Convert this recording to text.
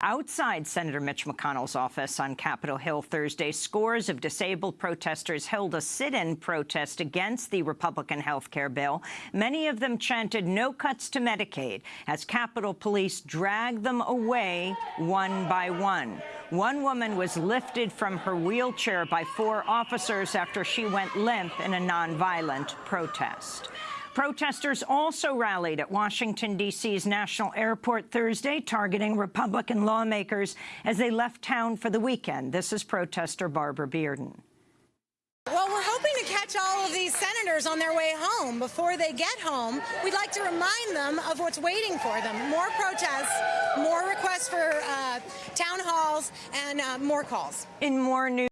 Outside Senator Mitch McConnell's office on Capitol Hill Thursday, scores of disabled protesters held a sit-in protest against the Republican health care bill. Many of them chanted no cuts to Medicaid as Capitol Police dragged them away one by one. One woman was lifted from her wheelchair by four officers after she went limp in a nonviolent protest. Protesters also rallied at Washington, D.C.'s National Airport Thursday, targeting Republican lawmakers as they left town for the weekend. This is protester Barbara Bearden. Well, we're hoping to catch all of these senators on their way home. Before they get home, we'd like to remind them of what's waiting for them. More protests, more requests for uh, town halls, and uh, more calls. In more news.